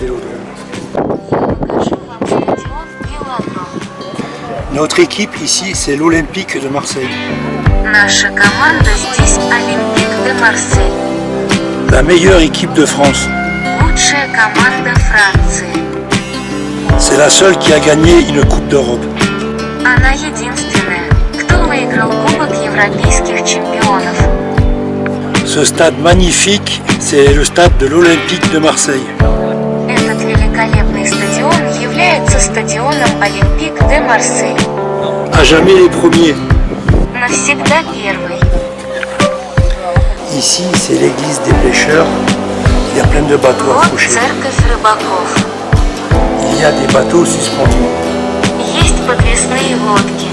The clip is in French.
de. Notre équipe ici, c'est l'Olympique de Marseille. La meilleure équipe de France. C'est la seule qui a gagné une Coupe d'Europe. Ce stade magnifique, c'est le stade de l'Olympique de Marseille стадионом Олимпик де Марсель. À jamais les premiers. Навсегда первый. Ici, c'est l'église des pêcheurs. Il y a plein de bateaux Вот accrochés. церковь рыбаков. Il y a des bateaux suspendus. Есть подвесные лодки.